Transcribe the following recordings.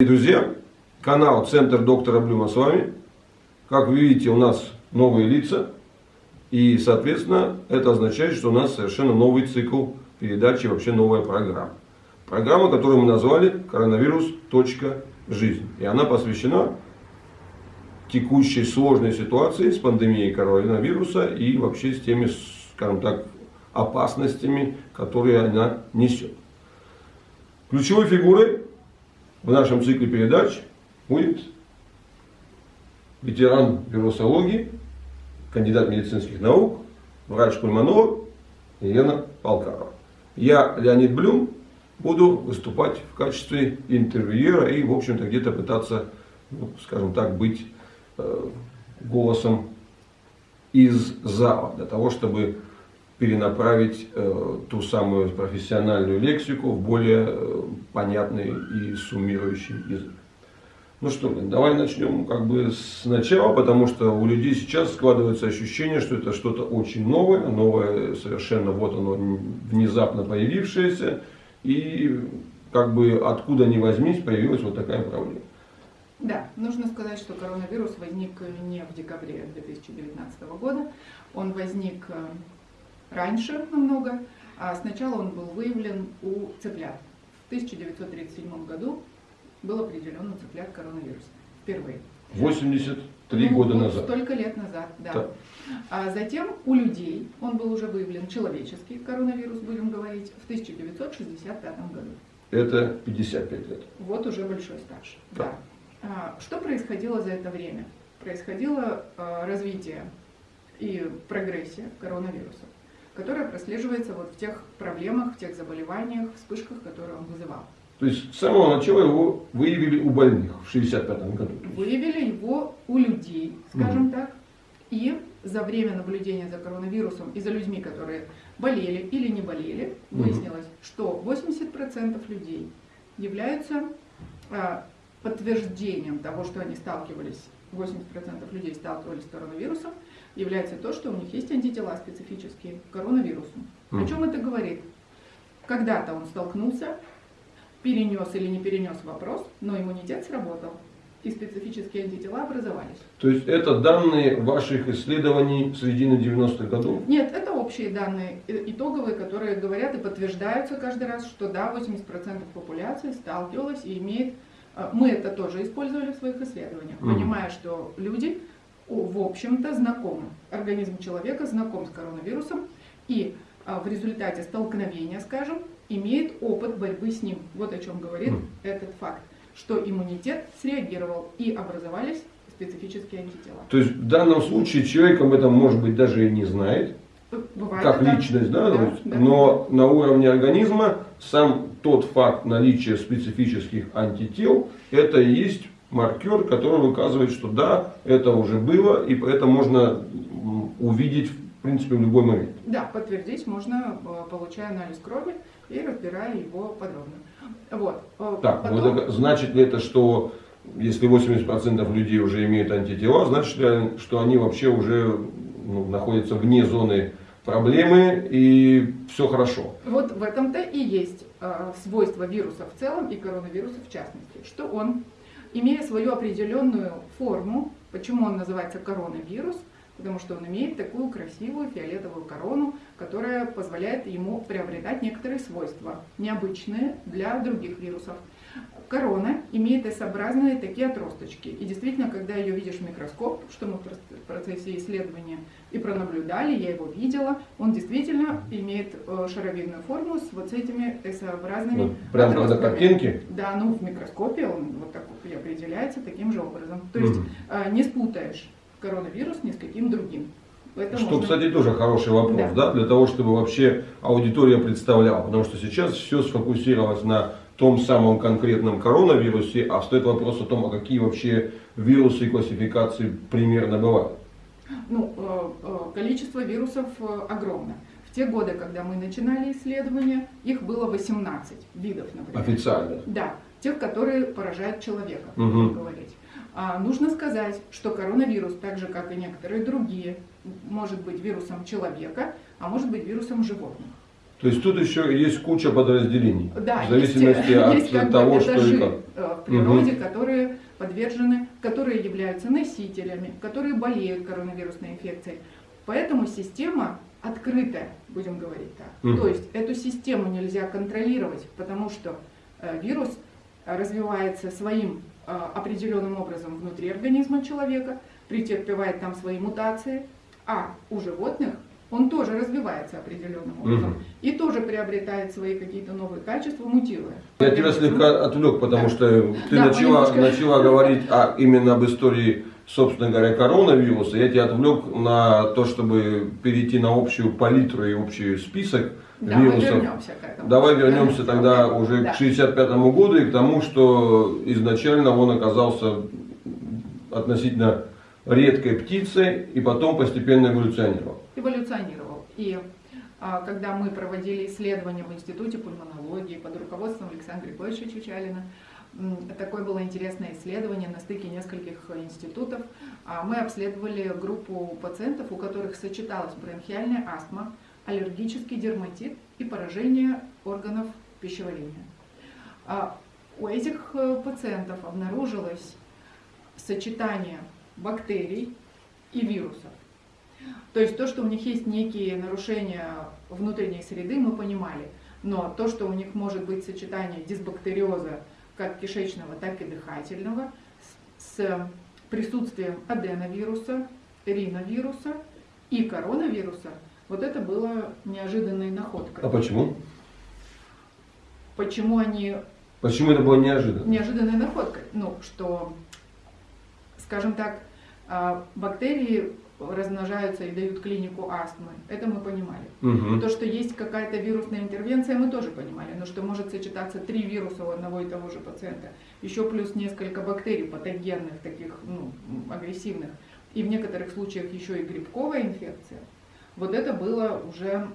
Друзья, канал Центр доктора Блюма с вами. Как вы видите, у нас новые лица. И, соответственно, это означает, что у нас совершенно новый цикл передачи, вообще новая программа. Программа, которую мы назвали «Коронавирус. Жизнь». И она посвящена текущей сложной ситуации с пандемией коронавируса и вообще с теми, скажем так, опасностями, которые она несет. Ключевой фигурой в нашем цикле передач будет ветеран вирусологии, кандидат медицинских наук, врач-пульмонолог Елена Полкарова. Я, Леонид Блюм, буду выступать в качестве интервьюера и, в общем-то, где-то пытаться, ну, скажем так, быть э, голосом из зала, для того, чтобы перенаправить э, ту самую профессиональную лексику в более э, понятный и суммирующий язык. Ну что, давай начнем как бы сначала, потому что у людей сейчас складывается ощущение, что это что-то очень новое, новое совершенно, вот оно внезапно появившееся, и как бы откуда ни возьмись, появилась вот такая проблема. Да, нужно сказать, что коронавирус возник не в декабре 2019 года, он возник э, раньше намного. А сначала он был выявлен у цыплят. В 1937 году был определен у цыплят коронавирус. Впервые. 83 ну, года назад. Столько лет назад, да. да. А затем у людей он был уже выявлен человеческий коронавирус, будем говорить, в 1965 году. Это 55 лет. Вот уже большой стаж. Да. да. А, что происходило за это время? Происходило а, развитие и прогрессия коронавируса которая прослеживается вот в тех проблемах, в тех заболеваниях, вспышках, которые он вызывал. То есть с самого начала его выявили у больных в 65 году? Выявили его у людей, скажем угу. так. И за время наблюдения за коронавирусом и за людьми, которые болели или не болели, выяснилось, угу. что 80% людей являются а, подтверждением того, что они сталкивались, 80% людей сталкивались с коронавирусом, является то, что у них есть антитела специфические к коронавирусу. Mm. О чем это говорит? Когда-то он столкнулся, перенес или не перенес вопрос, но иммунитет сработал, и специфические антитела образовались. То есть это данные ваших исследований середины 90-х годов? Нет, это общие данные, э, итоговые, которые говорят и подтверждаются каждый раз, что да, 80% популяции сталкивалась и имеет... Э, мы это тоже использовали в своих исследованиях, mm. понимая, что люди в общем-то, знакомы. Организм человека знаком с коронавирусом и а, в результате столкновения, скажем, имеет опыт борьбы с ним. Вот о чем говорит mm. этот факт, что иммунитет среагировал и образовались специфические антитела. То есть в данном случае человек об этом, может быть, даже и не знает, Бывает, как да. личность, да, да, да, но на уровне организма сам тот факт наличия специфических антител, это и есть маркер, который указывает, что да, это уже было, и это можно увидеть в принципе в любой момент. Да, подтвердить можно, э, получая анализ крови и разбирая его подробно. Вот. Э, так, Потом... вот, значит ли это, что если 80% людей уже имеют антитела, значит ли, что они вообще уже ну, находятся вне зоны проблемы и все хорошо. Вот в этом-то и есть э, свойство вируса в целом и коронавируса в частности, что он имея свою определенную форму, почему он называется коронавирус, потому что он имеет такую красивую фиолетовую корону, которая позволяет ему приобретать некоторые свойства, необычные для других вирусов корона имеет S-образные такие отросточки. И действительно, когда ее видишь в микроскоп, что мы в процессе исследования и пронаблюдали, я его видела, он действительно имеет э, шаровидную форму с вот этими S-образными вот, Прямо на картинке? Да, ну в микроскопе он вот так и определяется таким же образом. То есть mm. не спутаешь коронавирус ни с каким другим. Это что, можно... кстати, тоже хороший вопрос, да. да, для того, чтобы вообще аудитория представляла. Потому что сейчас все сфокусировалось на том самом конкретном коронавирусе, а стоит вопрос о том, а какие вообще вирусы и классификации примерно бывают. Ну, э, э, количество вирусов э, огромно. В те годы, когда мы начинали исследования, их было 18 видов, например. Официально? Да, тех, которые поражают человека, угу. говорить. А нужно сказать, что коронавирус, так же как и некоторые другие, может быть вирусом человека, а может быть вирусом животных. То есть тут еще есть куча подразделений. Да, в зависимости есть, от есть того, что и как. э, в природе, которые подвержены, которые являются носителями, которые болеют коронавирусной инфекцией. Поэтому система открытая, будем говорить так. Мгм. То есть эту систему нельзя контролировать, потому что э, вирус развивается своим э, определенным образом внутри организма человека, претерпевает там свои мутации, а у животных он тоже развивается определенным образом Мгм. и тоже приобретает свои какие-то новые качества, мутируя. Я тебя слегка отвлек, потому Да. что ты Да, начала, немножко. начала говорить о, именно об истории, собственно говоря, коронавируса. Я тебя отвлек на то, чтобы перейти на общую палитру и общий список Да, мы вирусов. вернемся к этому. Давай вернемся тогда уже Да. к 65 году и к тому, что изначально он оказался относительно редкой птицей и потом постепенно эволюционировал. эволюционировал. И а, когда мы проводили исследования в Институте пульмонологии под руководством Александра Григорьевича Чучалина, такое было интересное исследование на стыке нескольких институтов. А, Мы обследовали группу пациентов, у которых сочеталась бронхиальная астма, аллергический дерматит и поражение органов пищеварения. А, У этих э, пациентов обнаружилось сочетание бактерий и вирусов. То есть то, что у них есть некие нарушения внутренней среды, мы понимали. Но то, что у них может быть сочетание дисбактериоза как кишечного, так и дыхательного с, присутствием аденовируса, риновируса и коронавируса, вот это было неожиданной находкой. А почему? Почему они Почему это было неожиданно? неожиданной находкой. Ну, что, скажем так, бактерии размножаются и дают клинику астмы. Это мы понимали. Мгм. То, что есть какая-то вирусная интервенция, мы тоже понимали. Но что может сочетаться три вируса у одного и того же пациента, еще плюс несколько бактерий патогенных, таких ну, агрессивных, и в некоторых случаях еще и грибковая инфекция. Вот это было уже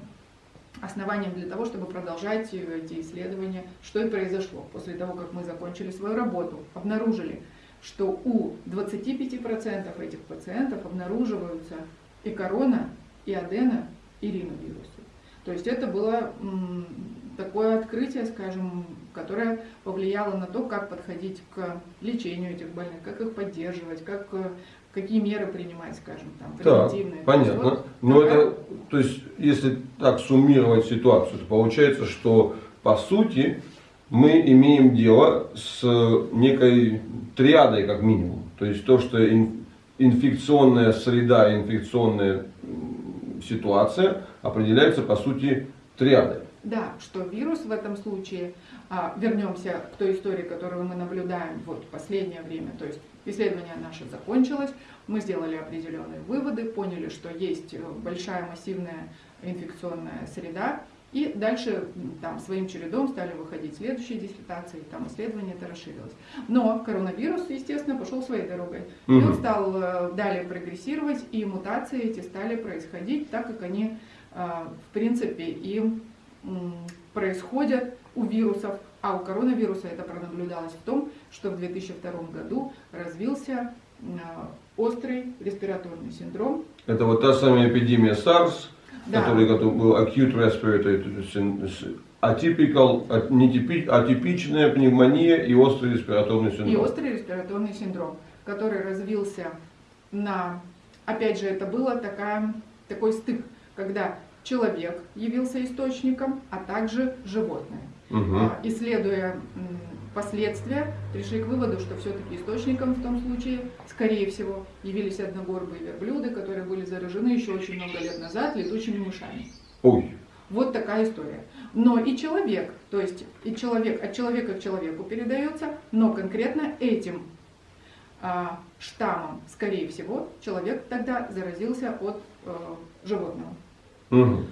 основанием для того, чтобы продолжать э, эти исследования, что и произошло. После того, как мы закончили свою работу, обнаружили, что у 25% этих пациентов обнаруживаются и корона, и адена, и риновирусы. То есть это было такое открытие, скажем, которое повлияло на то, как подходить к лечению этих больных, как их поддерживать, как, э, какие меры принимать, скажем, там, Так, превентивные. понятно. Вот Но такая- это, то есть, если так суммировать ситуацию, то получается, что по сути мы имеем дело с некой триадой, как минимум. То есть то, что ин- инфекционная среда, инфекционная ситуация определяется по сути триадой. Да, что вирус в этом случае, а, вернемся к той истории, которую мы наблюдаем вот в последнее время, то есть исследование наше закончилось, мы сделали определенные выводы, поняли, что есть э, большая массивная инфекционная среда, и дальше там своим чередом стали выходить следующие диссертации, там исследование это расширилось. Но коронавирус, естественно, пошел своей дорогой. И он стал э, далее прогрессировать, и мутации эти стали происходить так, как они, э, в принципе, и происходят у вирусов, а у коронавируса это пронаблюдалось в том, что в 2002 году развился э, острый респираторный синдром. Это вот та самая эпидемия SARS, Да. который, был acute respiratory нетипи- атипичная пневмония и острый респираторный И синдром. острый респираторный синдром, который развился на, опять же, это было такая, такой стык, когда человек явился источником, а также животное. А, Исследуя последствия, пришли к выводу, что все-таки источником в том случае, скорее всего, явились одногорбые верблюды, которые были заражены еще очень много лет назад летучими мышами. Ой, Вот такая история. Но и человек, то есть и человек от человека к человеку передается, но конкретно этим а, штаммом, скорее всего, человек тогда заразился от э, животного. Мгм.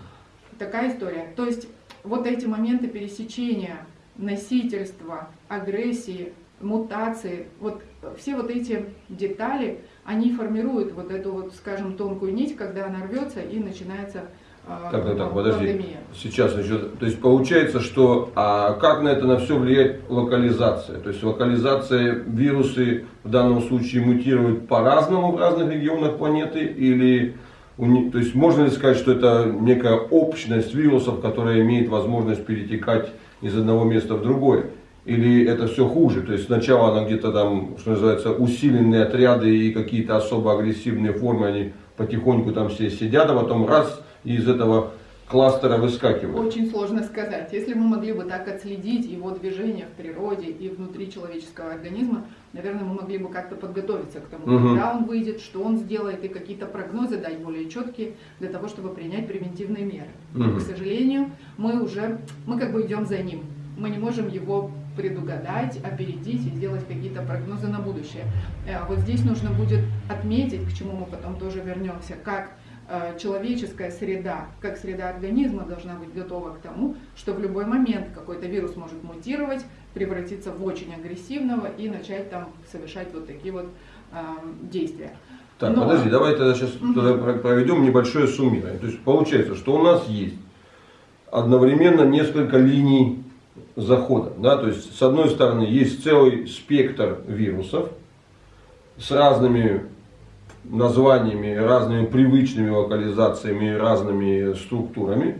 Такая история. То есть вот эти моменты пересечения носительства, агрессии, мутации, вот все вот эти детали, они формируют вот эту вот, скажем, тонкую нить, когда она рвется и начинается Так, так, так, подожди. пандемия. Сейчас еще, то есть получается, что а как на это на все влияет локализация? То есть локализация вирусы в данном случае мутируют по-разному в разных регионах планеты или то есть можно ли сказать, что это некая общность вирусов, которая имеет возможность перетекать из одного места в другое? Или это все хуже? То есть сначала она где-то там, что называется, усиленные отряды и какие-то особо агрессивные формы, они потихоньку там все сидят, а потом раз, и из этого кластера выскакивают. Очень сложно сказать. Если мы могли бы так отследить его движение в природе и внутри человеческого организма, наверное, мы могли бы как-то подготовиться к тому, Мгм. когда он выйдет, что он сделает, и какие-то прогнозы дать более четкие для того, чтобы принять превентивные меры. Мгм. К сожалению, мы уже, мы как бы идем за ним. Мы не можем его предугадать, опередить и сделать какие-то прогнозы на будущее. Э, Вот здесь нужно будет отметить, к чему мы потом тоже вернемся, как человеческая среда, как среда организма должна быть готова к тому, что в любой момент какой-то вирус может мутировать, превратиться в очень агрессивного и начать там совершать вот такие вот э, действия. Так, Но- подожди, давай тогда сейчас про- проведем небольшое суммирование. То есть получается, что у нас есть одновременно несколько линий захода. Да? То есть с одной стороны есть целый спектр вирусов с разными названиями, разными привычными локализациями, разными структурами.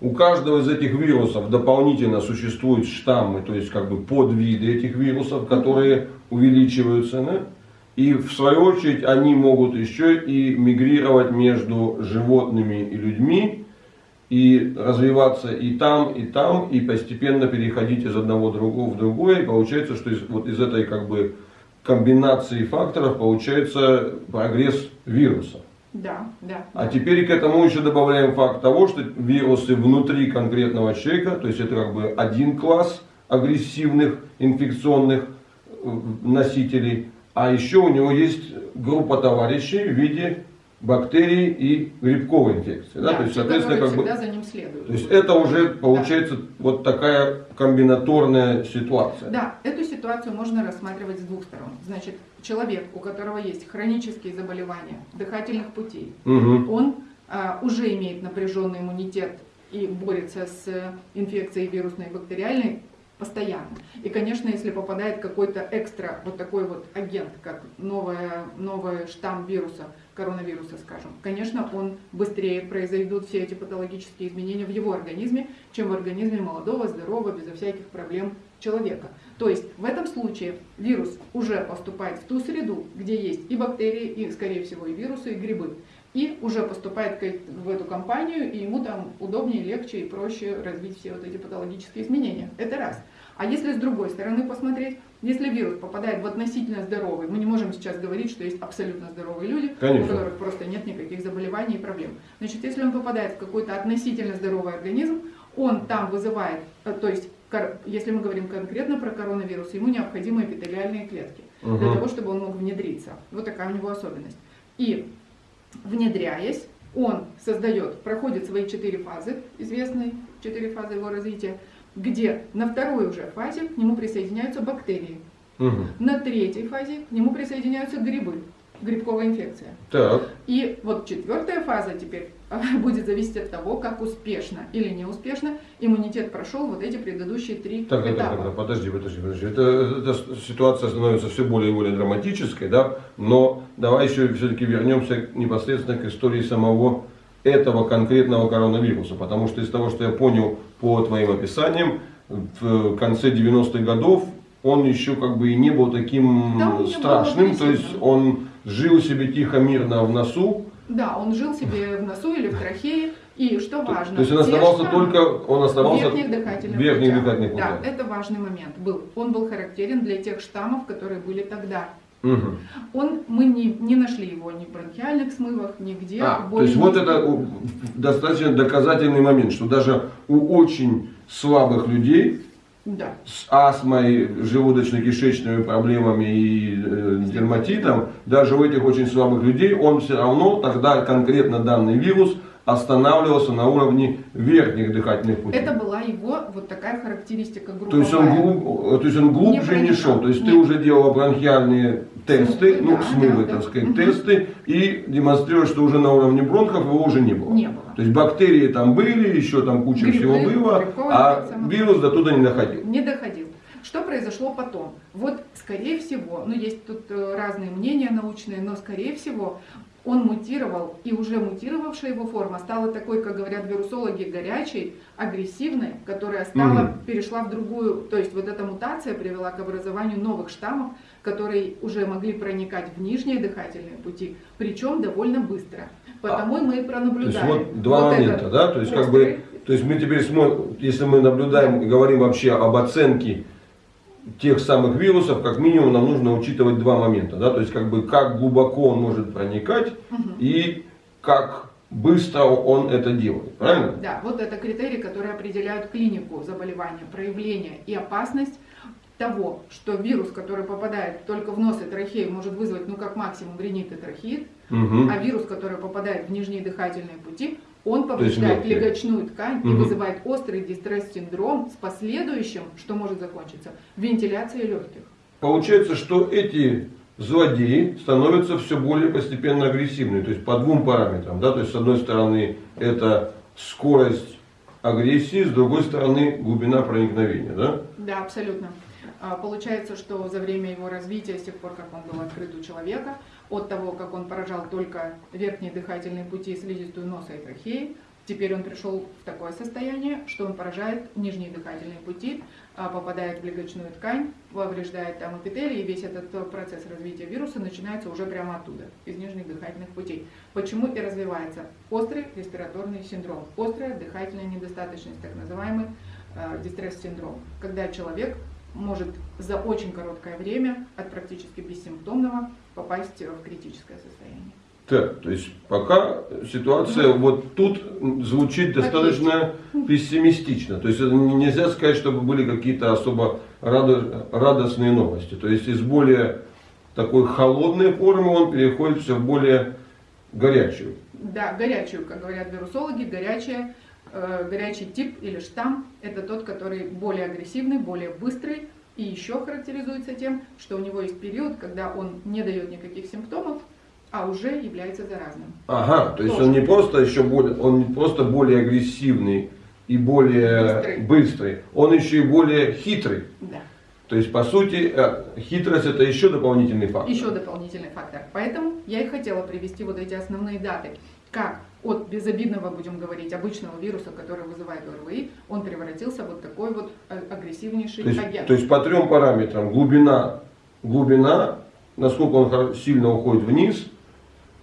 У каждого из этих вирусов дополнительно существуют штаммы, то есть как бы подвиды этих вирусов, которые увеличиваются. да? И в свою очередь они могут еще и мигрировать между животными и людьми, и развиваться и там, и там, и постепенно переходить из одного другого в другое. И получается, что из, вот из этой как бы комбинации факторов получается прогресс вируса. Да, да. А теперь к этому еще добавляем факт того, что вирусы внутри конкретного человека, то есть это как бы один класс агрессивных инфекционных э, носителей, а еще у него есть группа товарищей в виде бактерий и грибковой инфекции. Да? Да, То есть, соответственно, как бы, всегда за ним следуют. то есть это уже получается вот такая комбинаторная ситуация. Да, эту ситуацию можно рассматривать с двух сторон. Значит, человек, у которого есть хронические заболевания дыхательных путей, Мгм. он а, уже имеет напряженный иммунитет и борется с инфекцией вирусной и бактериальной постоянно. И, конечно, если попадает какой-то экстра, вот такой вот агент, как новая, новый штамм вируса, коронавируса, скажем, конечно, он быстрее произойдут все эти патологические изменения в его организме, чем в организме молодого, здорового, безо всяких проблем человека. То есть в этом случае вирус уже поступает в ту среду, где есть и бактерии, и, скорее всего, и вирусы, и грибы. И уже поступает в эту компанию, и ему там удобнее, легче и проще развить все вот эти патологические изменения. Это раз. А если с другой стороны посмотреть, если вирус попадает в относительно здоровый, мы не можем сейчас говорить, что есть абсолютно здоровые люди, Конечно. у которых просто нет никаких заболеваний и проблем. Значит, если он попадает в какой-то относительно здоровый организм, он там вызывает, э, то есть, если мы говорим конкретно про коронавирус, ему необходимы эпителиальные клетки для Мгм. того, чтобы он мог внедриться. Вот такая у него особенность. И внедряясь, он создает, проходит свои четыре фазы, известные четыре фазы его развития, где на второй уже фазе к нему присоединяются бактерии, Мгм. на третьей фазе к нему присоединяются грибы, грибковая инфекция. Так. И вот четвертая фаза теперь будет зависеть от того, как успешно или неуспешно иммунитет прошел вот эти предыдущие три Так, так, этапа. так, так, подожди, подожди, подожди. Это, эта ситуация становится все более и более драматической, да? Но давай еще все-таки вернемся непосредственно к истории самого этого конкретного коронавируса. Потому что из того, что я понял по твоим описаниям, в конце 90-х годов он еще как бы и не был таким Да, не был страшным. То есть он жил себе тихо, мирно в носу. Да, он жил себе в носу или в трахее. И что То, важно, то есть он оставался только, он оставался верхних дыхательных верхних путях. дыхательных Да, это важный момент был. Он был характерен для тех штаммов, которые были тогда. Мгм. Он, мы не, не нашли его ни в бронхиальных смывах, нигде. А, то есть вот это достаточно доказательный момент, что даже у очень слабых людей Да. с астмой, желудочно-кишечными проблемами и э, дерматитом, даже у этих очень слабых людей он все равно тогда конкретно данный вирус останавливался на уровне верхних дыхательных путей. Это была его вот такая характеристика групповая. То есть, он глуб- то есть он глубже не, проникал. шел. То есть ты Нет. уже делала бронхиальные тесты, Смывы, ну да, смывы, да, так да. сказать, Мгм. тесты, и демонстрируешь, что уже на уровне бронхов его уже не было. Не было. То есть бактерии там были, еще там куча Грибы, всего было, а вирус до туда не доходил. Не доходил. Что произошло потом? Вот, скорее всего, ну есть тут э, разные мнения научные, но скорее всего он мутировал, и уже мутировавшая его форма стала такой, как говорят вирусологи, горячей, агрессивной, которая стала, Мгм. перешла в другую, то есть вот эта мутация привела к образованию новых штаммов, которые уже могли проникать в нижние дыхательные пути, причем довольно быстро. Потому мы и А, То есть пронаблюдаем. вот два вот момента, этот да? То есть как бы, острый- то есть мы теперь смотрим, если мы наблюдаем и говорим вообще об оценке тех самых вирусов, как минимум нам нужно учитывать два момента, да? То есть как бы как глубоко он может проникать и как быстро он это делает, правильно? Да, вот это критерии, которые определяют клинику заболевания, проявление и опасность того, что вирус, который попадает только в нос и трахею, может вызвать, ну, как максимум, ринит и трахеит, Мгм. а вирус, который попадает в нижние дыхательные пути, он повреждает легочную ткань и Мгм. вызывает острый дистресс-синдром с последующим, что может закончиться, вентиляцией легких. Получается, что эти злодеи становятся все более постепенно агрессивными, то есть по двум параметрам, да, то есть с одной стороны это скорость агрессии, с другой стороны глубина проникновения, да? Да, абсолютно. А, Получается, что за время его развития, с тех пор, как он был открыт у человека, от того, как он поражал только верхние дыхательные пути, слизистую носа и трахеи, теперь он пришел в такое состояние, что он поражает нижние дыхательные пути, а, попадает в легочную ткань, повреждает там эпителий, и весь этот э, процесс развития вируса начинается уже прямо оттуда, из нижних дыхательных путей. Почему и развивается острый респираторный синдром, острая дыхательная недостаточность, так называемый э, дистресс-синдром, когда человек может за очень короткое время от практически бессимптомного попасть в критическое состояние. Так, то есть пока ситуация вот тут звучит достаточно пессимистично. То есть нельзя сказать, чтобы были какие-то особо радо- радостные новости. То есть из более такой холодной формы он переходит все в более горячую. Да, горячую, как говорят вирусологи, горячая, горячий тип или штамм – это тот, который более агрессивный, более быстрый и еще характеризуется тем, что у него есть период, когда он не дает никаких симптомов, а уже является заразным. Ага, то есть Тоже. он не просто еще более, он не просто более агрессивный и более Быстрый. быстрый, он еще и более хитрый. Да. То есть, по сути, э, хитрость это еще дополнительный фактор. Еще дополнительный фактор. Поэтому я и хотела привести вот эти основные даты. Как от безобидного, будем говорить, обычного вируса, который вызывает ОРВИ, он превратился в вот такой вот э, агрессивнейший То есть, агент. то есть по трем параметрам. Глубина, глубина, насколько он сильно уходит вниз,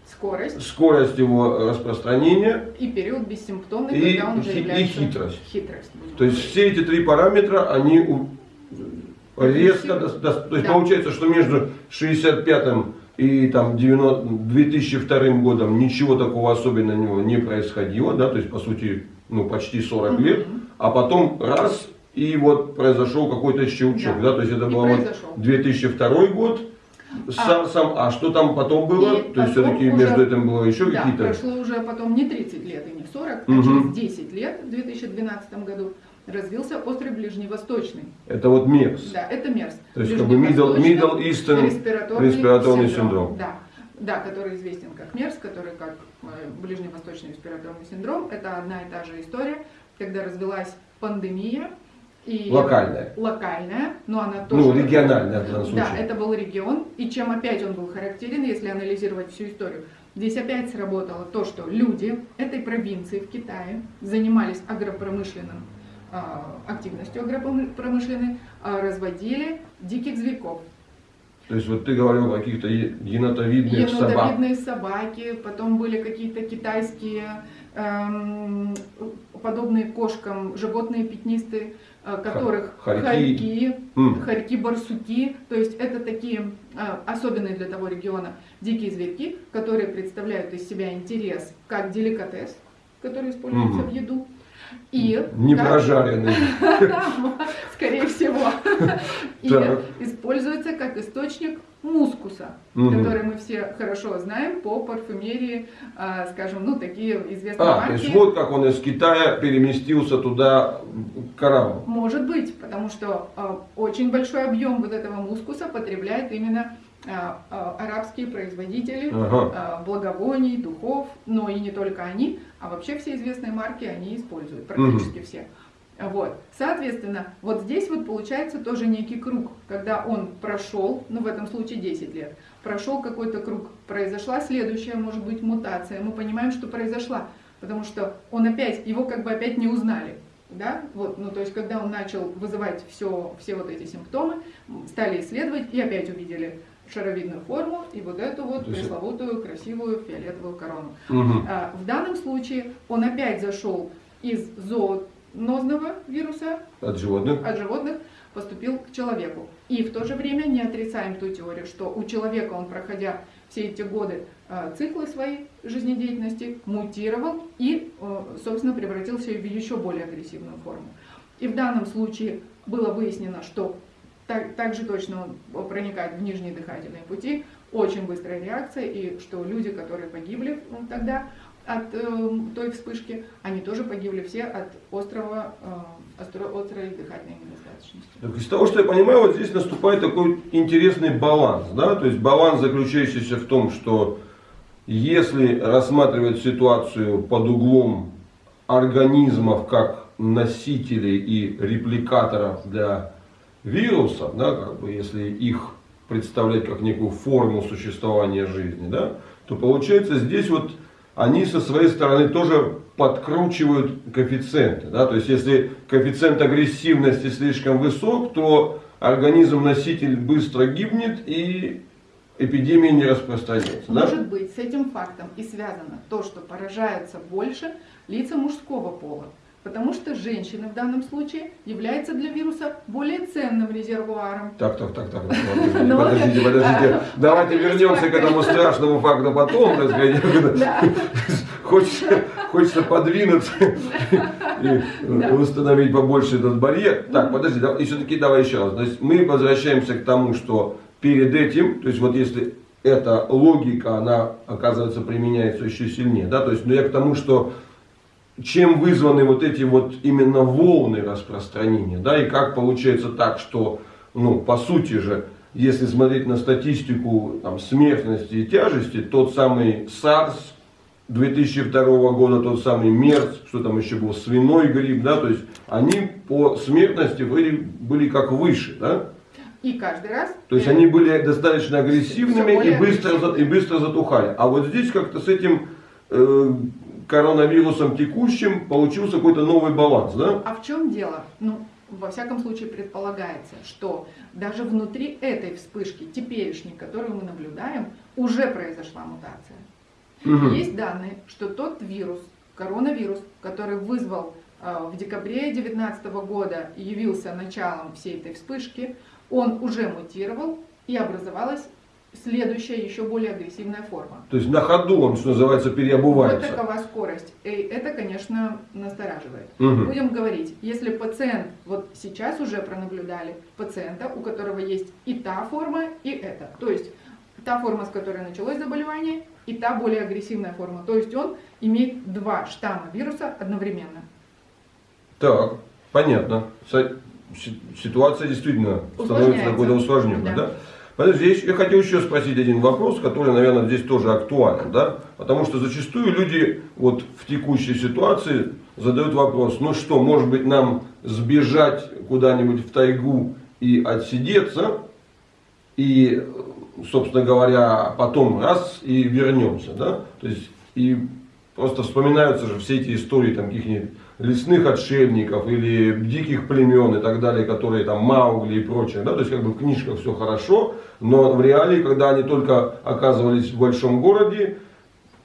Скорость скорость его распространения. и период бессимптомный, И когда он уже хи- и является... хитрость. Хитрость. То есть все эти три параметра, они резко, то есть Да. получается, что между 65 и там 90 2002 годом ничего такого особенного не происходило, да, то есть по сути, ну почти 40 лет, а потом раз и вот произошел какой-то щелчок, Да. да, то есть это был вот произошел. 2002 год, с А. сам, а что там потом было? То есть все-таки между этим было еще Да, какие-то... прошло уже потом не 30 лет и не 40, Мгм. а через 10 лет, в 2012 году, развился острый ближневосточный. Это вот МЕРС. Да, это МЕРС. То есть как бы Middle, Middle Eastern респираторный, респираторный синдром. Да, да, который известен как МЕРС, который как э, ближневосточный респираторный синдром. Это одна и та же история, когда развелась пандемия. И Локальная. Локальная, но она тоже... Ну, региональная в данном случае. Да, это был регион, и чем опять он был характерен, если анализировать всю историю. Здесь опять сработало то, что люди этой провинции в Китае занимались агропромышленным активностью агропромышленной, а, разводили диких зверьков. То есть вот ты говорил о каких-то е- енотовидных собак. Енотовидные собаки, потом были какие-то китайские эм, подобные кошкам животные пятнистые, э, которых хорьки. хорьки, М. хорьки-барсуки, то есть это такие э, особенные для того региона дикие зверьки, которые представляют из себя интерес как деликатес, который используется Мгм. в еду, и Не как- прожаренный. скорее всего, и используется как источник мускуса, который мы все хорошо знаем по парфюмерии, а, скажем, ну такие известные А, то марки. есть вот как он из Китая переместился туда к арабам. Может быть, потому что а, очень большой объем вот этого мускуса потребляет именно а, а, арабские производители Ага. а, благовоний, духов, но и не только они, а вообще все известные марки они используют, практически все. Вот. Соответственно, вот здесь вот получается тоже некий круг, когда он прошел, ну в этом случае 10 лет, прошел какой-то круг, произошла следующая, может быть, мутация, мы понимаем, что произошла, потому что он опять, его как бы опять не узнали. Да? Вот, ну, то есть, когда он начал вызывать все, все вот эти симптомы, стали исследовать и опять увидели шаровидную форму и вот эту вот пресловутую красивую фиолетовую корону. Мгм. А, В данном случае он опять зашел из зоонозного вируса От животных. от животных, поступил к человеку. И в то же время не отрицаем ту теорию, что у человека он, проходя все эти годы э, циклы своей жизнедеятельности, мутировал и, собственно, превратился в еще более агрессивную форму. И в данном случае было выяснено, что так, так же точно он проникает в нижние дыхательные пути, очень быстрая реакция, и что люди, которые погибли тогда от э, той вспышки, они тоже погибли все от острого, э, остро- острой дыхательной недостаточности. Так, Из того, что я понимаю, вот здесь наступает такой интересный баланс. Да? То есть баланс, заключающийся в том, что если рассматривать ситуацию под углом организмов как носителей и репликаторов для вируса, да, как бы если их представлять как некую форму существования жизни, да, то получается здесь вот они со своей стороны тоже подкручивают коэффициенты. Да? То есть если коэффициент агрессивности слишком высок, то организм-носитель быстро гибнет и эпидемия не распространяется. да? Может быть, с этим фактом и связано то, что поражаются больше лица мужского пола. Потому что женщины в данном случае являются для вируса более ценным резервуаром. Так, так, так, так, подождите, Ну, подождите, а, подождите. Давайте вернемся к этому страшному факту потом. Хочется, хочется подвинуться и Да. установить побольше этот барьер. Так, подожди, и все-таки давай еще раз. То есть мы возвращаемся к тому, что перед этим, то есть вот если эта логика, она, оказывается, применяется еще сильнее, да, то есть, но я к тому, что чем вызваны вот эти вот именно волны распространения, да, и как получается так, что, ну, по сути же, если смотреть на статистику там, смертности и тяжести, тот самый SARS 2002 года, тот самый МЕРС, что там еще был, свиной грипп, да, то есть они по смертности были, были как выше, да, И каждый раз... то есть они были достаточно агрессивными и быстро, и быстро затухали. А вот здесь как-то с этим э, коронавирусом текущим получился какой-то новый баланс, да? А в чем дело? Ну, во всяком случае предполагается, что даже внутри этой вспышки, теперешней, которую мы наблюдаем, уже произошла мутация. Мгм. Есть данные, что тот вирус, коронавирус, который вызвал э, в декабре 2019 года и явился началом всей этой вспышки, он уже мутировал и образовалась следующая, еще более агрессивная форма. То есть на ходу он, что называется, Вот переобувается. такова скорость. И это, конечно, настораживает. Мгм. Будем говорить, если пациент, вот сейчас уже пронаблюдали пациента, у которого есть и та форма, и эта. То есть та форма, с которой началось заболевание, и та более агрессивная форма. То есть он имеет два штамма вируса одновременно. Так, понятно. Ситуация действительно становится какой-то усложненной, Да. да? Подожди, я, хотел еще спросить один вопрос, который, наверное, здесь тоже актуален, да? Потому что зачастую люди вот в текущей ситуации задают вопрос, ну что, может быть нам сбежать куда-нибудь в тайгу и отсидеться, и, собственно говоря, потом раз и вернемся, да? То есть, и просто вспоминаются же все эти истории там каких-нибудь лесных отшельников или диких племен и так далее, которые там Маугли и прочее, да, то есть как бы в книжках все хорошо, но в реалии, когда они только оказывались в большом городе,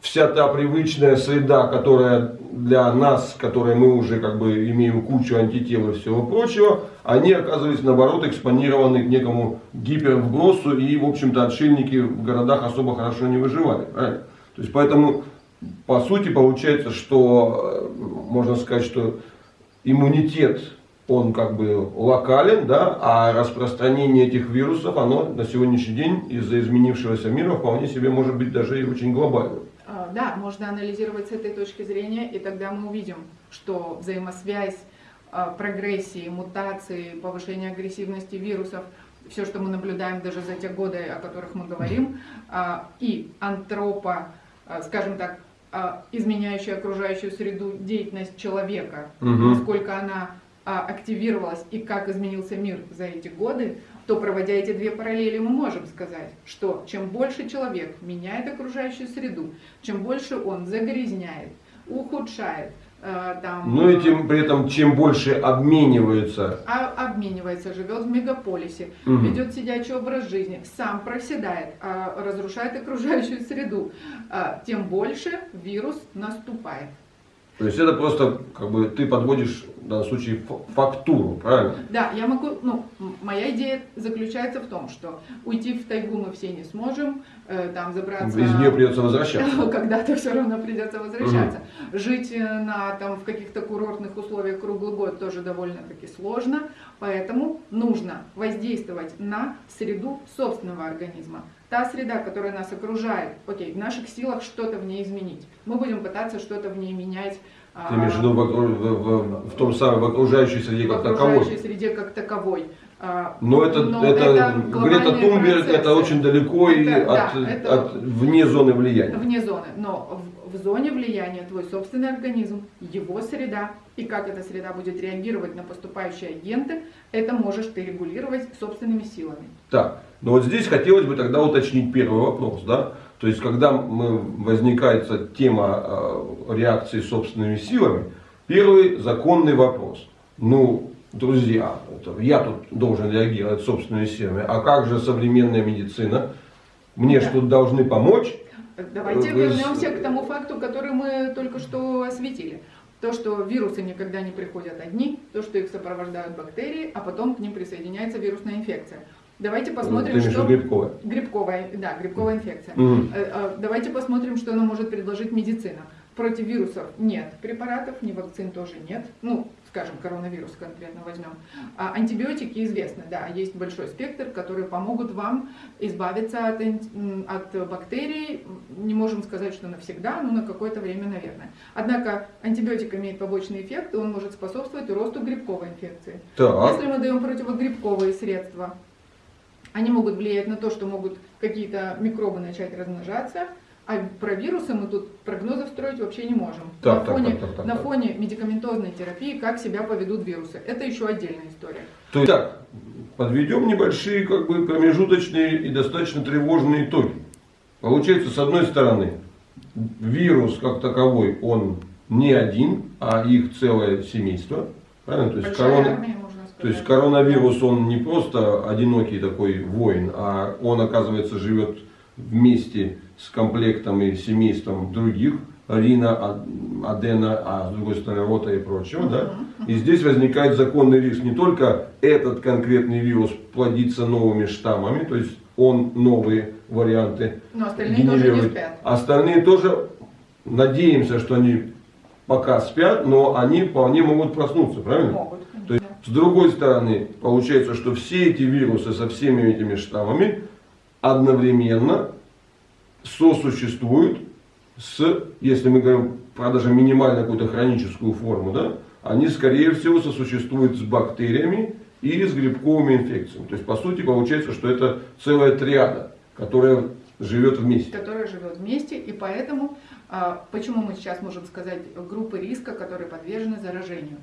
вся та привычная среда, которая для нас, которые мы уже как бы имеем кучу антител и всего прочего, они оказывались наоборот экспонированы к некому гипервбросу и, в общем-то, отшельники в городах особо хорошо не выживали. Правильно? То есть поэтому, по сути, получается, что э, можно сказать, что иммунитет он как бы локален, да, а распространение этих вирусов, оно на сегодняшний день из-за изменившегося мира вполне себе может быть даже и очень глобальным. А, Да, можно анализировать с этой точки зрения, и тогда мы увидим, что взаимосвязь а, прогрессии, мутации, повышения агрессивности вирусов, все, что мы наблюдаем даже за те годы, о которых мы говорим, а, и антропа, скажем так, а, изменяющая окружающую среду деятельность человека, Мгм. насколько она а, активировалась и как изменился мир за эти годы, то проводя эти две параллели, мы можем сказать, что чем больше человек меняет окружающую среду, чем больше он загрязняет, ухудшает, там, Ну и тем при этом, чем больше обмениваются, а- обменивается, живет в мегаполисе, Мгм. ведет сидячий образ жизни, сам проседает, а, разрушает окружающую среду, а, тем больше вирус наступает. то есть это просто как бы ты подводишь в данном случае фактуру, правильно? Да, я могу, ну, моя идея заключается в том, что уйти в тайгу мы все не сможем, э, там забраться... Из нее придется возвращаться. Когда-то все равно придется возвращаться. Жить э, на, там, в каких-то курортных условиях круглый год тоже довольно-таки сложно, поэтому нужно воздействовать на среду собственного организма. Та среда, которая нас окружает, окей, в наших силах что-то в ней изменить. Мы будем пытаться что-то в ней менять. Ты имеешь в виду в, в- в- в том самом, в окружающей среде в как окружающей таковой? среде как таковой. А, Но это, Но это, это Грета Тунберг, процессы. это очень далеко и Это- да, от, это- от- вне зоны влияния. вне зоны, но в, в зоне влияния твой собственный организм, его среда и как эта среда будет реагировать на поступающие агенты, это можешь ты регулировать собственными силами. Так, но вот здесь хотелось бы тогда уточнить первый вопрос, да? То есть, когда мы, возникает тема э, реакции собственными силами, первый законный вопрос. Ну, друзья, я тут должен реагировать собственными силами, а как же современная медицина? Мне Да. что должны помочь? Давайте Вы с- вернемся к тому факту, который мы только что осветили. То, что вирусы никогда не приходят одни, то, что их сопровождают бактерии, а потом к ним присоединяется вирусная инфекция. Давайте Ты посмотрим, в что... грибковая? Грибковая, да, грибковая инфекция. Э, Давайте посмотрим, что нам может предложить медицина. Против вирусов нет препаратов, ни вакцин тоже нет. Ну, скажем, коронавирус конкретно возьмем. А антибиотики известны, да, есть большой спектр, которые помогут вам избавиться от, от бактерий. Не можем сказать, что навсегда, но на какое-то время, наверное. Однако антибиотик имеет побочный эффект, и он может способствовать росту грибковой инфекции. Так, Если мы даем противогрибковые средства, они могут влиять на то, что могут какие-то микробы начать размножаться, а про вирусы мы тут прогнозов строить вообще не можем. Так, на так, фоне, так, так, так, на так. фоне медикаментозной терапии, как себя поведут вирусы. Это еще отдельная история. то есть, так, подведем небольшие как бы промежуточные и достаточно тревожные итоги. Получается, с одной стороны, вирус как таковой, он не один, а их целое семейство. Правильно? То есть, Большая корона- армия. То есть коронавирус, он не просто одинокий такой воин, а он, оказывается, живет вместе с комплектом и семейством других, Рина, Адена, а с другой стороны Рота и прочего, да? И здесь возникает законный риск не только этот конкретный вирус плодится новыми штаммами, то есть он новые варианты Но остальные тоже не генерирует. спят. Остальные тоже надеемся, что они пока спят, но они вполне могут проснуться, правильно? Могут. С другой стороны, получается, что все эти вирусы со всеми этими штаммами одновременно сосуществуют с, если мы говорим про даже минимально какую-то хроническую форму, да, они, скорее всего, сосуществуют с бактериями и с грибковыми инфекциями. То есть, по сути, получается, что это целая триада, которая живет вместе. которая живет вместе, и поэтому, а, почему мы сейчас можем сказать группы риска, которые подвержены заражению.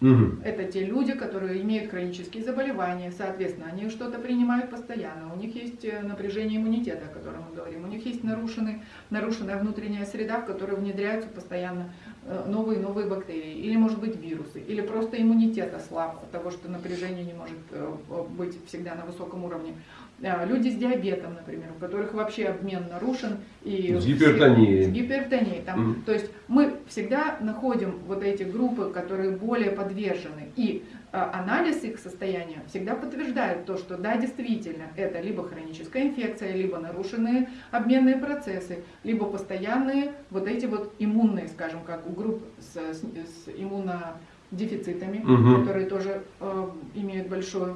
Мгм. Это те люди, которые имеют хронические заболевания, соответственно, они что-то принимают постоянно, у них есть э, напряжение иммунитета, о котором мы говорим, у них есть нарушенный, нарушенная внутренняя среда, в которую внедряются постоянно э, новые новые бактерии, или, может быть, вирусы, или просто иммунитет ослаб от того, что напряжение не может э, быть всегда на высоком уровне. Люди с диабетом, например, у которых вообще обмен нарушен. И С гипертонией. С гипертонией. Там, Мгм. То есть мы всегда находим вот эти группы, которые более подвержены. И э, анализ их состояния всегда подтверждает то, что да, действительно, это либо хроническая инфекция, либо нарушенные обменные процессы, либо постоянные вот эти вот иммунные, скажем, как у групп с, с, с иммунодефицитами, Мгм. которые тоже э, имеют большой,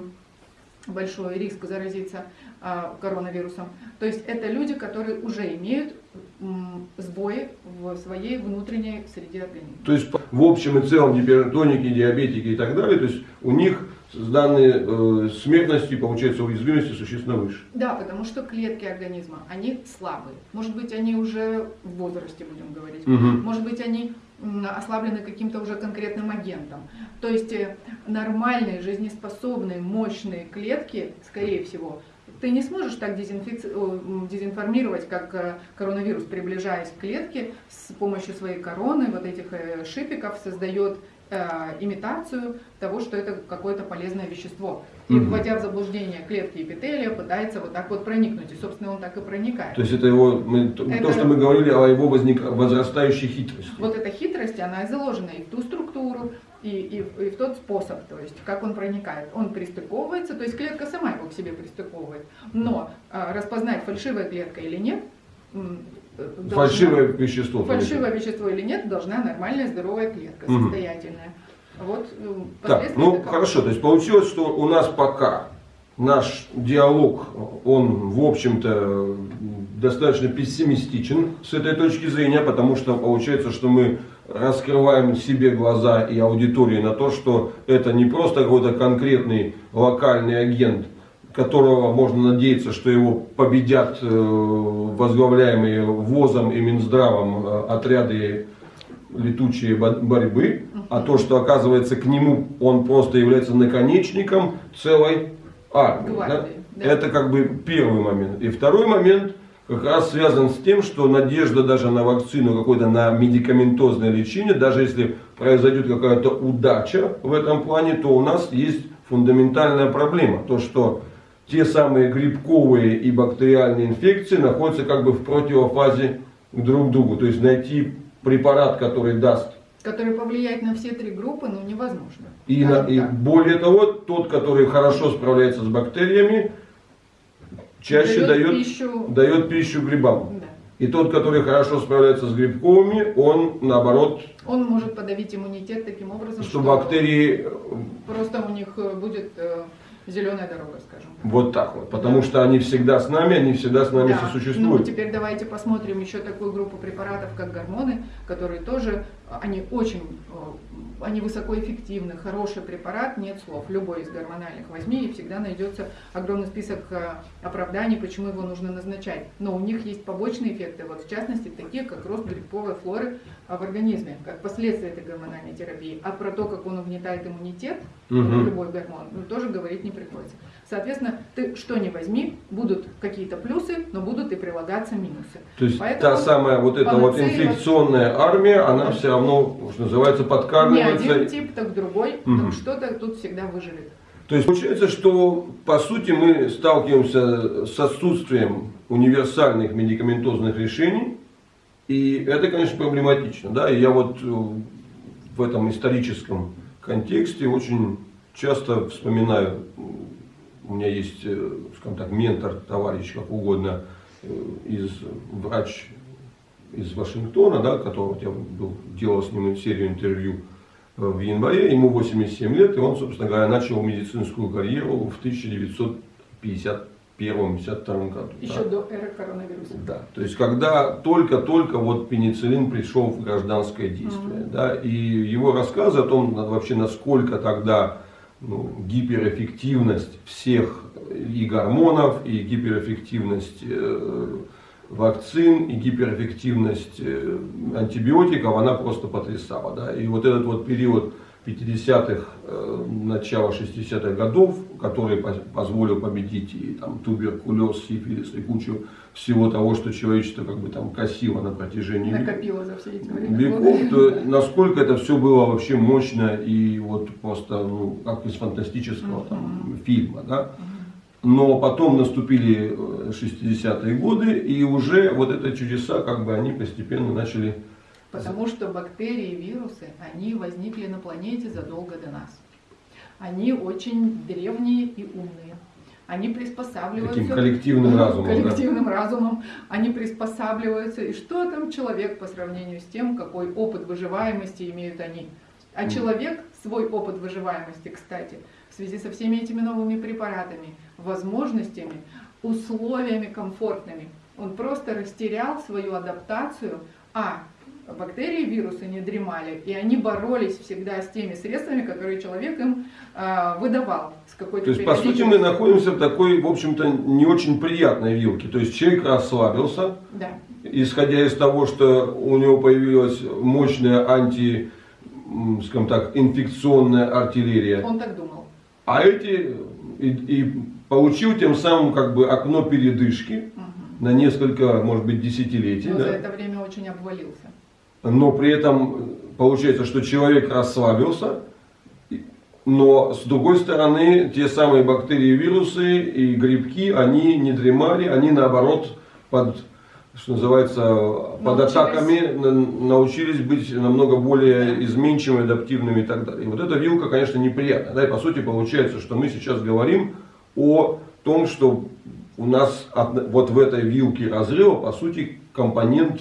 большой риск заразиться э, коронавирусом. То есть это люди, которые уже имеют сбои в своей внутренней среде организма. То есть, в общем и целом, гипертоники, диабетики и так далее, то есть у них данные э, смертности, получается, уязвимости существенно выше. Да, потому что клетки организма, они слабые. Может быть, они уже в возрасте, будем говорить. Мгм. Может быть, они ослаблены каким-то уже конкретным агентом. То есть э, нормальные, жизнеспособные, мощные клетки, скорее всего, ты не сможешь так дезинфици- дезинформировать, как э, коронавирус, приближаясь к клетке с помощью своей короны, вот этих э, шипиков, создает имитацию того, что это какое-то полезное вещество. И Мгм. вводя в заблуждение клетки эпителия, пытается вот так вот проникнуть. И, собственно, он так и проникает. То есть это его, мы- то, Это- что мы говорили о его возник, возрастающей хитрости. Вот эта хитрость, она и заложена и в ту структуру, и, и, в- и в тот способ, то есть как он проникает. Он пристыковывается, то есть клетка сама его к себе пристыковывает. Но а, распознать, фальшивая клетка или нет, э, должна- Фальшивое вещество. фальшивое вещество или нет, должна нормальная здоровая клетка, Мгм. состоятельная. Вот э, Так, ну таковы. хорошо, то есть получилось, что у нас пока наш диалог, он в общем-то достаточно пессимистичен с этой точки зрения, потому что получается, что мы раскрываем себе глаза и аудитории на то, что это не просто какой-то конкретный локальный агент, которого можно надеяться, что его победят э, возглавляемые ВОЗом и Минздравом э, отряды летучие бо- борьбы, а то, что оказывается к нему он просто является наконечником целой армии. Гвардии, да? да. Это как бы первый момент. И второй момент как раз связан с тем, что надежда даже на вакцину, какое-то на медикаментозное лечение, даже если произойдет какая-то удача в этом плане, то у нас есть фундаментальная проблема. То, что те самые грибковые и бактериальные инфекции находятся как бы в противофазе друг к другу. То есть найти препарат, который даст Который повлияет на все три группы, ну, невозможно. и, на- и более того, тот, который хорошо справляется с бактериями, чаще Дает дает, пищу. дает пищу грибам. Да. И тот, который хорошо справляется с грибковыми, он наоборот, Он может подавить иммунитет таким образом, что бактерии э, просто у них э, будет зеленая дорога, скажем. вот так вот. Потому что они всегда с нами, они всегда с нами Да. Ну, сосуществуют. теперь давайте посмотрим еще такую группу препаратов, как гормоны, которые тоже, они очень, э, они высокоэффективны, хороший препарат, нет слов. Любой из гормональных возьми, и всегда найдется огромный список э, оправданий, почему его нужно назначать. Но у них есть побочные эффекты, вот в частности, такие, как рост грибковой флоры в организме, как последствия этой гормональной терапии. А про то, как он угнетает иммунитет, Мгм. любой гормон, ну, тоже говорить не приходится. Соответственно, ты что не возьми, будут какие-то плюсы, но будут и прилагаться минусы. То есть Поэтому та самая вот эта вот инфекционная армия, она все равно, что называется, Не подкармливается. один тип, так другой, так что-то тут всегда выживет. То есть получается, что по сути мы сталкиваемся с отсутствием универсальных медикаментозных решений, и это, конечно, проблематично. Да? И я вот э, в этом историческом контексте очень часто вспоминаю, у меня есть, э, скажем так, ментор, товарищ, как угодно, э, из врач из Вашингтона, да, которого я был, делал с ним серию интервью в январе, ему 87 лет, и он, собственно говоря, начал медицинскую карьеру в 1951-52 году. Еще да. до эры коронавируса. Да, то есть когда только-только вот пенициллин пришел в гражданское действие, Мгм. да, и его рассказы о том, вообще насколько тогда ну, гиперэффективность всех и гормонов, и гиперэффективность э, вакцин, и гиперэффективность э, антибиотиков, она просто потрясала, да, и вот этот вот период 50-х, э, начала 60-х годов, который по- позволил победить и там туберкулез, сифилис и кучу всего того, что человечество как бы там косило на протяжении Накопила за все эти время веков, то насколько это все было вообще мощно и вот просто ну, как из фантастического там, фильма, да. Но потом наступили э, 60-е годы, и уже вот это чудеса, как бы они постепенно начали Потому что бактерии вирусы, они возникли на планете задолго до нас. Они очень древние и умные. Они приспосабливаются таким коллективным разумом. да. коллективным разумом, они приспосабливаются. И что там человек по сравнению с тем, какой опыт выживаемости имеют они? А человек свой опыт выживаемости, кстати, в связи со всеми этими новыми препаратами, возможностями, условиями комфортными, он просто растерял свою адаптацию, а бактерии, вирусы не дремали, и они боролись всегда с теми средствами, которые человек им а, выдавал с То есть, по сути, мы находимся в такой, в общем-то, не очень приятной вилке. То есть, человек расслабился, Да. исходя из того, что у него появилась мощная анти, скажем так, инфекционная артиллерия. Он так думал. А эти и, и получил тем самым как бы окно передышки на несколько, может быть, десятилетий. Но да? за это время очень обвалился. Но при этом получается, что человек расслабился, но с другой стороны, те самые бактерии, вирусы и грибки, они не дремали, они наоборот под, что называется, под Научились. атаками на- научились быть намного более изменчивыми, адаптивными и так далее. И вот эта вилка, конечно, неприятная. Да, и по сути получается, что мы сейчас говорим о том, что у нас от- вот в этой вилке разрыва, по сути, компонент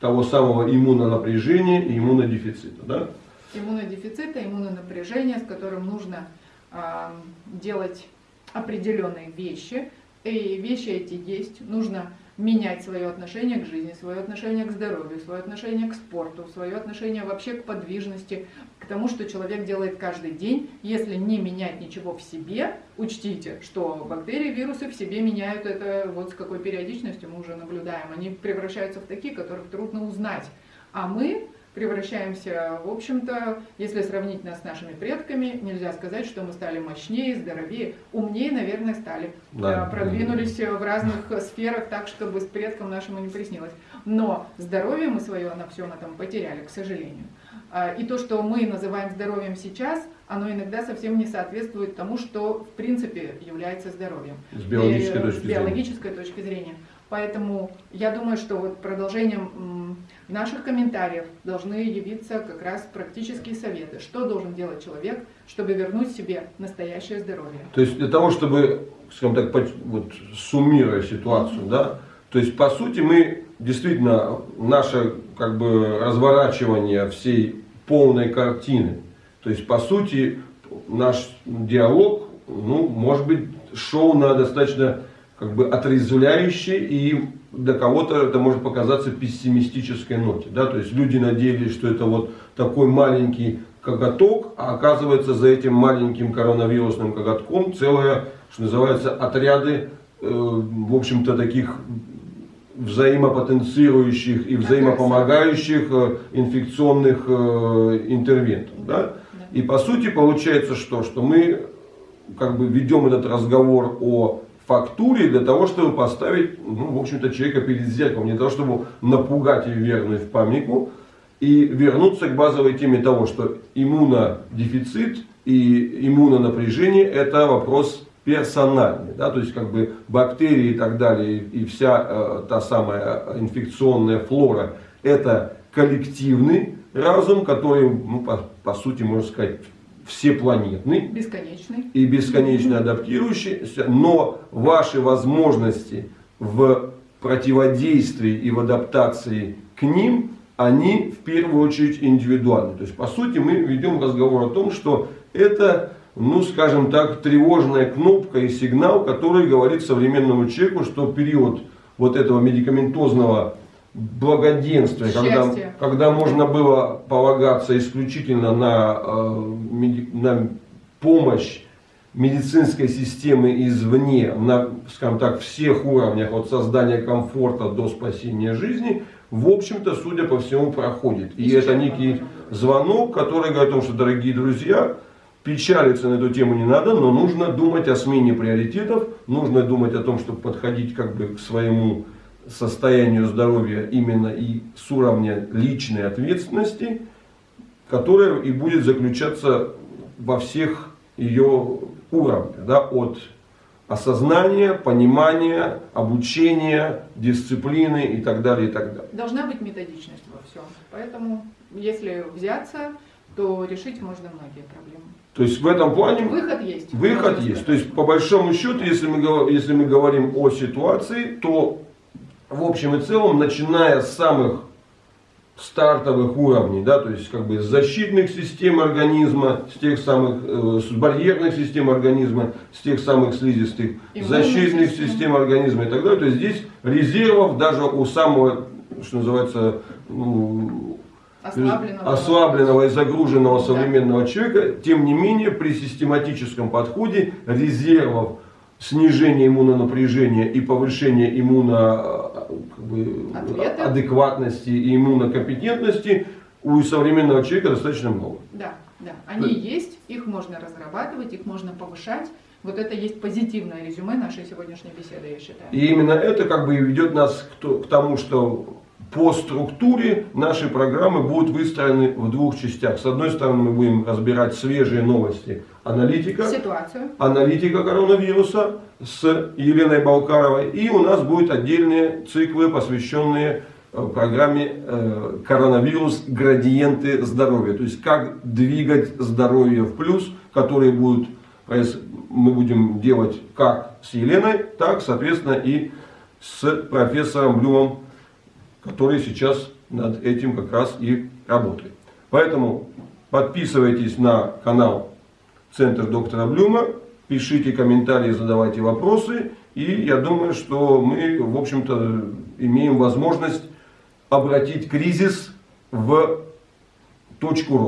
того самого иммунонапряжения и иммунодефицита. Да? иммунодефицита, иммунонапряжения, с которым нужно а, делать определенные вещи. И вещи эти есть. Нужно менять свое отношение к жизни, свое отношение к здоровью, свое отношение к спорту, свое отношение вообще к подвижности, к тому, что человек делает каждый день. Если не менять ничего в себе, учтите, что бактерии, вирусы в себе меняют это вот с какой периодичностью мы уже наблюдаем. Они превращаются в такие, которых трудно узнать. А мы превращаемся, в общем-то, если сравнить нас с нашими предками, нельзя сказать, что мы стали мощнее, здоровее, умнее, наверное, стали. Да. Э, Продвинулись в разных сферах так, чтобы с предкам нашему не приснилось. Но здоровье мы свое на всем этом потеряли, к сожалению. А, И то, что мы называем здоровьем сейчас, оно иногда совсем не соответствует тому, что в принципе является здоровьем. С биологической И, э, точки с зрения. биологической точки зрения. Поэтому я думаю, что вот продолжением наших комментариев должны явиться как раз практические советы. Что должен делать человек, чтобы вернуть себе настоящее здоровье? То есть для того, чтобы, скажем так, вот, суммируя ситуацию, да, то есть по сути мы действительно наше как бы разворачивание всей полной картины, то есть по сути наш диалог, ну, может быть, шел на достаточно как бы отрезвляющей и для кого-то это может показаться пессимистической ноте. Да? То есть люди надеялись, что это вот такой маленький коготок, а оказывается за этим маленьким коронавирусным коготком целое, что называется, отряды, э, в общем-то, таких взаимопотенцирующих и взаимопомогающих э, инфекционных э, интервентов. Да. И по сути получается что? Что мы как бы ведем этот разговор о фактуре для того, чтобы поставить, ну, в общем-то, человека перед зеркалом, для того, чтобы напугать и вернуть в памятку, и вернуться к базовой теме того, что иммунодефицит и иммунонапряжение – это вопрос персональный, да, то есть как бы бактерии и так далее, и вся э, та самая инфекционная флора – это коллективный разум, который, ну, по, по сути, можно сказать, всепланетный Бесконечный. и бесконечно адаптирующийся, но ваши возможности в противодействии и в адаптации к ним, они в первую очередь индивидуальны. То есть, по сути, мы ведем разговор о том, что это, ну, скажем так, тревожная кнопка и сигнал, который говорит современному человеку, что период вот этого медикаментозного благоденствия, когда, когда можно было полагаться исключительно на, э, на помощь медицинской системы извне, на, скажем так, всех уровнях, от создания комфорта до спасения жизни, в общем-то, судя по всему, проходит. И это Исчерпано, некий звонок, который говорит о том, что, дорогие друзья, печалиться на эту тему не надо, но нужно думать о смене приоритетов, нужно думать о том, чтобы подходить как бы к своему состоянию здоровья именно и с уровня личной ответственности, которая и будет заключаться во всех ее уровнях, да, от осознания, понимания, обучения, дисциплины и так далее, и так далее. Должна быть методичность во всем. Поэтому, если взяться, то решить можно многие проблемы. То есть в этом плане Выход есть. Выход есть. То есть, по большому счету, если мы, если мы говорим о ситуации, то в общем и целом, начиная с самых стартовых уровней, да, то есть как бы защитных систем организма, с тех самых э, с барьерных систем организма, с тех самых слизистых, Иммунных защитных систем. систем организма и так далее. То есть здесь резервов даже у самого, что называется, ну, Ослабленного. ослабленного и загруженного Да. современного человека, тем не менее при систематическом подходе резервов снижения иммунонапряжения и повышения как бы, Ответы. адекватности и иммунокомпетентности у современного человека достаточно много. Да, да. Они есть, их можно разрабатывать, их можно повышать. Вот это есть позитивное резюме нашей сегодняшней беседы, я считаю. И именно это как бы ведет нас к тому, что по структуре наши программы будут выстроены в двух частях. С одной стороны, мы будем разбирать свежие новости аналитика, Ситуацию. аналитика коронавируса с Еленой Балкаровой. И у нас будут отдельные циклы, посвященные э, программе э, коронавирус градиенты здоровья. То есть как двигать здоровье в плюс, которые будут мы будем делать как с Еленой, так, соответственно, и с профессором Блюмом, который сейчас над этим как раз и работает. Поэтому подписывайтесь на канал Центр доктора Блюма, пишите комментарии, задавайте вопросы. И я думаю, что мы, в общем-то, имеем возможность обратить кризис в точку роста.